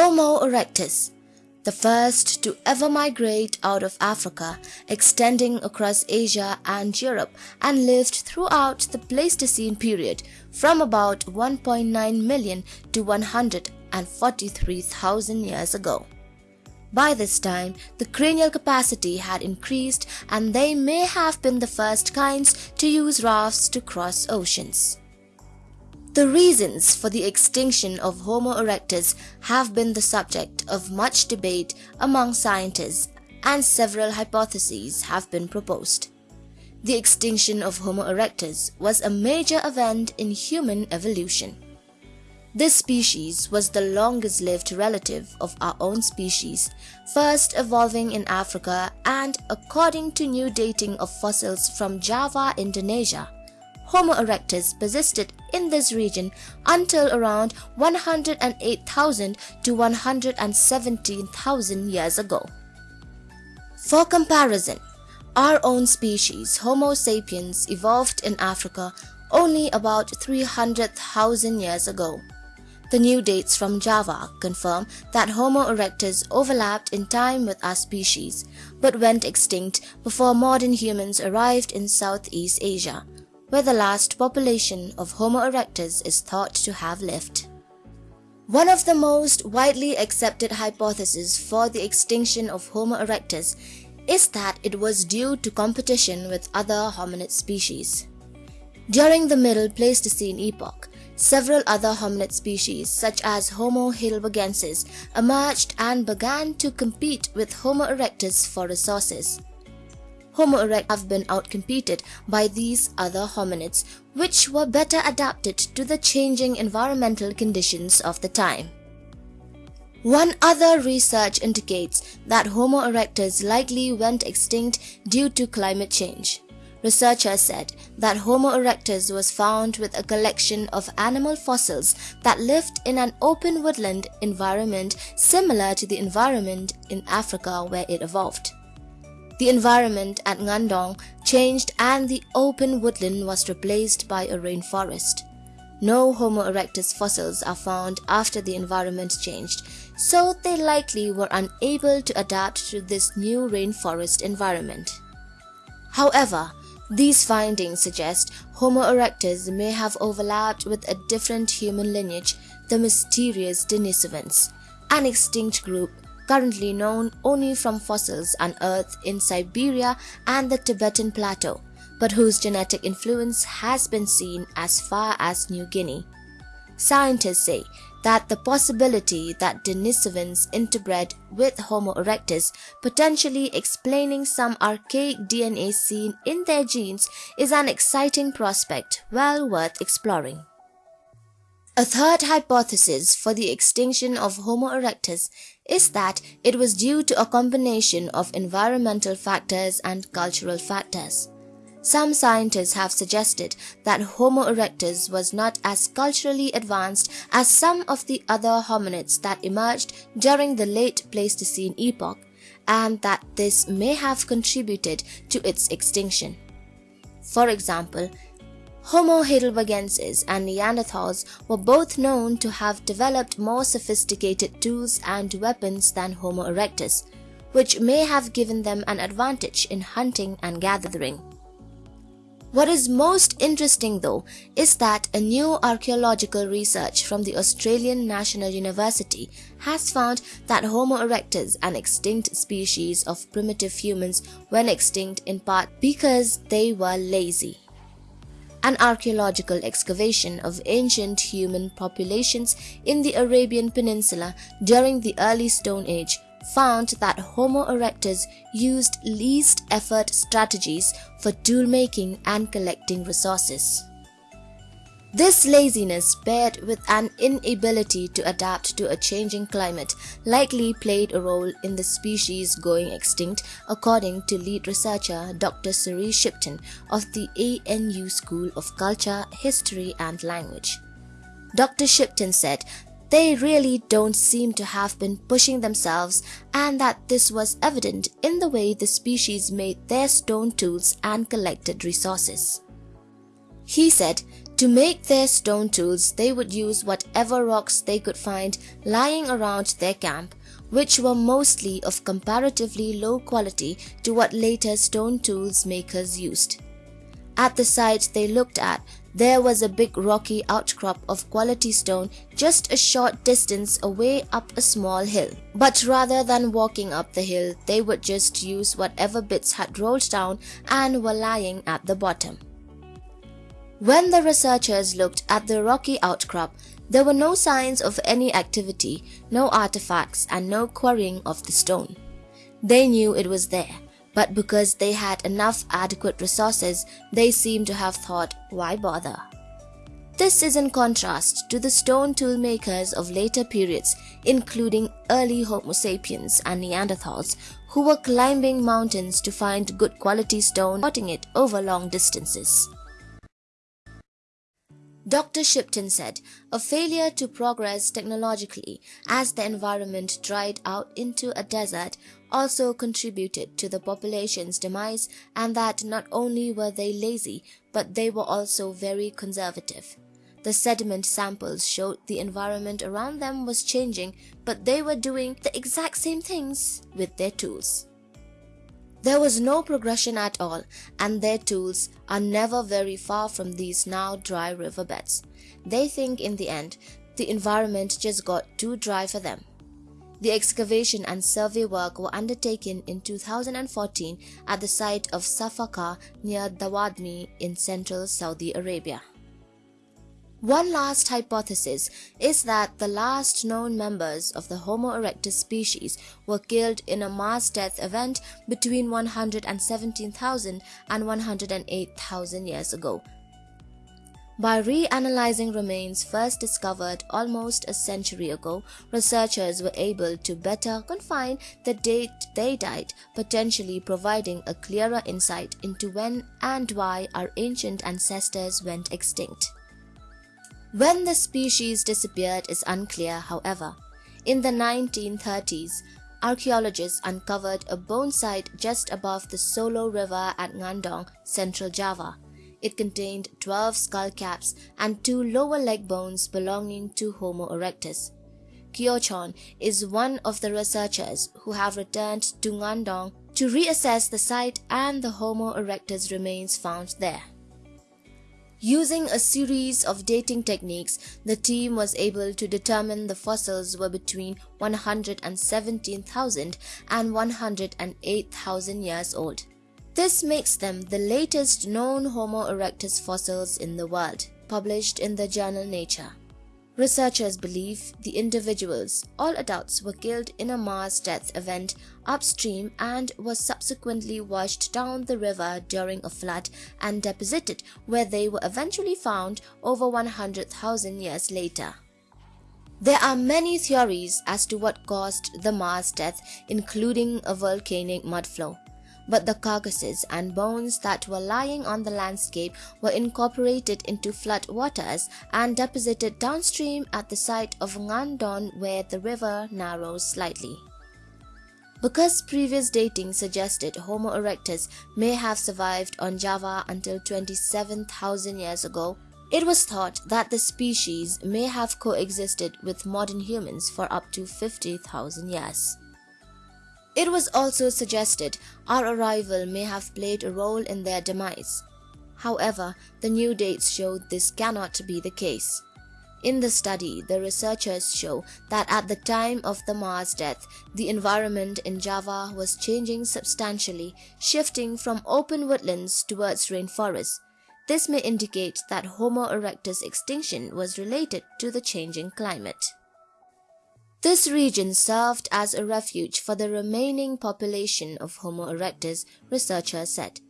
Homo erectus, the first to ever migrate out of Africa, extending across Asia and Europe and lived throughout the Pleistocene period from about 1.9 million to 143,000 years ago. By this time, the cranial capacity had increased and they may have been the first kinds to use rafts to cross oceans. The reasons for the extinction of Homo erectus have been the subject of much debate among scientists and several hypotheses have been proposed. The extinction of Homo erectus was a major event in human evolution. This species was the longest lived relative of our own species, first evolving in Africa and according to new dating of fossils from Java, Indonesia, Homo erectus persisted in this region until around 108,000 to 117,000 years ago. For comparison, our own species, Homo sapiens, evolved in Africa only about 300,000 years ago. The new dates from Java confirm that Homo erectus overlapped in time with our species, but went extinct before modern humans arrived in Southeast Asia, where the last population of Homo erectus is thought to have lived. One of the most widely accepted hypotheses for the extinction of Homo erectus is that it was due to competition with other hominid species. During the Middle Pleistocene epoch, several other hominid species such as Homo heidelbergensis emerged and began to compete with Homo erectus for resources. Homo erectus have been outcompeted by these other hominids, which were better adapted to the changing environmental conditions of the time. One other research indicates that Homo erectus likely went extinct due to climate change. Researchers said that Homo erectus was found with a collection of animal fossils that lived in an open woodland environment similar to the environment in Africa where it evolved. The environment at Ngandong changed and the open woodland was replaced by a rainforest. No Homo erectus fossils are found after the environment changed, so they likely were unable to adapt to this new rainforest environment. However, these findings suggest Homo erectus may have overlapped with a different human lineage, the mysterious Denisovans, an extinct group currently known only from fossils unearthed in Siberia and the Tibetan Plateau, but whose genetic influence has been seen as far as New Guinea. Scientists say that the possibility that Denisovans interbred with Homo erectus, potentially explaining some archaic DNA seen in their genes, is an exciting prospect well worth exploring. A third hypothesis for the extinction of Homo erectus is that it was due to a combination of environmental factors and cultural factors. Some scientists have suggested that Homo erectus was not as culturally advanced as some of the other hominids that emerged during the late Pleistocene epoch and that this may have contributed to its extinction. For example, Homo heidelbergensis and Neanderthals were both known to have developed more sophisticated tools and weapons than Homo erectus, which may have given them an advantage in hunting and gathering. What is most interesting though is that a new archaeological research from the Australian National University has found that Homo erectus, an extinct species of primitive humans, went extinct in part because they were lazy. An archaeological excavation of ancient human populations in the Arabian Peninsula during the early Stone Age found that Homo erectus used least effort strategies for tool making and collecting resources. This laziness paired with an inability to adapt to a changing climate likely played a role in the species going extinct according to lead researcher Dr. Ceri Shipton of the ANU School of Culture, History and Language. Dr. Shipton said they really don't seem to have been pushing themselves and that this was evident in the way the species made their stone tools and collected resources. He said To make their stone tools, they would use whatever rocks they could find lying around their camp, which were mostly of comparatively low quality to what later stone tools makers used. At the site they looked at, there was a big rocky outcrop of quality stone just a short distance away up a small hill. But rather than walking up the hill, they would just use whatever bits had rolled down and were lying at the bottom. When the researchers looked at the rocky outcrop, there were no signs of any activity, no artifacts, and no quarrying of the stone. They knew it was there, but because they had enough adequate resources, they seemed to have thought, why bother? This is in contrast to the stone tool makers of later periods, including early Homo sapiens and Neanderthals, who were climbing mountains to find good quality stone, porting it over long distances. Dr. Shipton said, a failure to progress technologically as the environment dried out into a desert also contributed to the population's demise and that not only were they lazy, but they were also very conservative. The sediment samples showed the environment around them was changing, but they were doing the exact same things with their tools. There was no progression at all, and their tools are never very far from these now dry riverbeds. They think in the end, the environment just got too dry for them. The excavation and survey work were undertaken in 2014 at the site of Saffaqah near Dawadmi in central Saudi Arabia. One last hypothesis is that the last known members of the Homo erectus species were killed in a mass death event between 117,000 and 108,000 years ago. By reanalyzing remains first discovered almost a century ago, researchers were able to better confine the date they died, potentially providing a clearer insight into when and why our ancient ancestors went extinct. When the species disappeared is unclear, however. In the 1930s, archaeologists uncovered a bone site just above the Solo River at Ngandong, central Java. It contained 12 skull caps and two lower leg bones belonging to Homo erectus. Ciochon is one of the researchers who have returned to Ngandong to reassess the site and the Homo erectus remains found there. Using a series of dating techniques, the team was able to determine the fossils were between 117,000 and 108,000 years old. This makes them the latest known Homo erectus fossils in the world, published in the journal Nature. Researchers believe the individuals, all adults, were killed in a mass death event upstream and was subsequently washed down the river during a flood and deposited where they were eventually found over 100,000 years later. There are many theories as to what caused the mass death, including a volcanic mudflow but the carcasses and bones that were lying on the landscape were incorporated into flood waters and deposited downstream at the site of Ngandong where the river narrows slightly. Because previous dating suggested Homo erectus may have survived on Java until 27,000 years ago, it was thought that the species may have coexisted with modern humans for up to 50,000 years. It was also suggested our arrival may have played a role in their demise. However, the new dates show this cannot be the case. In the study, the researchers show that at the time of the mass death, the environment in Java was changing substantially, shifting from open woodlands towards rainforests. This may indicate that Homo erectus extinction was related to the changing climate. This region served as a refuge for the remaining population of Homo erectus, researchers said.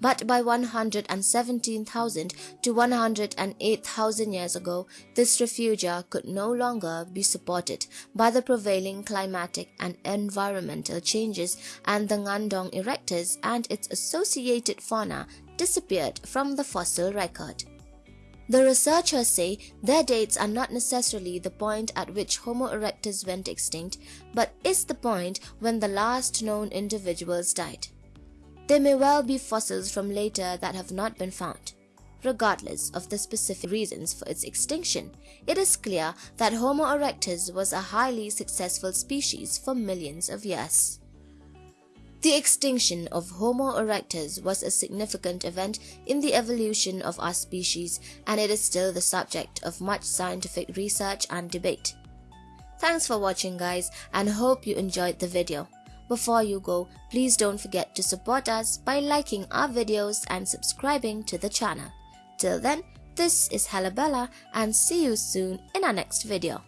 But by 117,000 to 108,000 years ago, this refugia could no longer be supported by the prevailing climatic and environmental changes and the Ngandong erectus and its associated fauna disappeared from the fossil record. The researchers say their dates are not necessarily the point at which Homo erectus went extinct, but is the point when the last known individuals died. There may well be fossils from later that have not been found. regardless of the specific reasons for its extinction. It is clear that Homo erectus was a highly successful species for millions of years. The extinction of Homo erectus was a significant event in the evolution of our species and it is still the subject of much scientific research and debate. Thanks for watching guys and hope you enjoyed the video. Before you go, please don't forget to support us by liking our videos and subscribing to the channel. Till then, this is Halabella and see you soon in our next video.